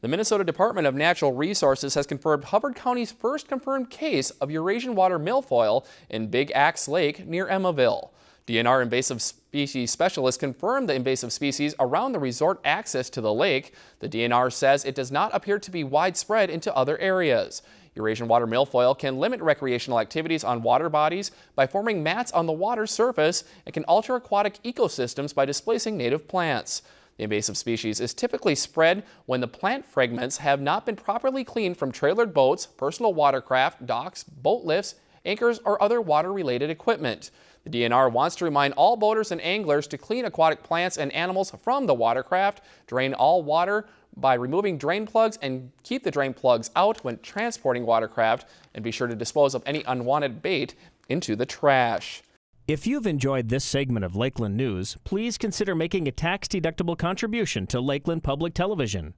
The Minnesota Department of Natural Resources has confirmed Hubbard County's first confirmed case of Eurasian water milfoil in Big Axe Lake near Emmaville. DNR invasive species specialists confirmed the invasive species around the resort access to the lake. The DNR says it does not appear to be widespread into other areas. Eurasian water milfoil can limit recreational activities on water bodies by forming mats on the water surface and can alter aquatic ecosystems by displacing native plants. The invasive species is typically spread when the plant fragments have not been properly cleaned from trailered boats, personal watercraft, docks, boat lifts, anchors, or other water-related equipment. The DNR wants to remind all boaters and anglers to clean aquatic plants and animals from the watercraft, drain all water by removing drain plugs and keep the drain plugs out when transporting watercraft, and be sure to dispose of any unwanted bait into the trash. If you've enjoyed this segment of Lakeland News, please consider making a tax-deductible contribution to Lakeland Public Television.